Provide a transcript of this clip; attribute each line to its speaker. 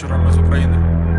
Speaker 1: Вчора ми з України.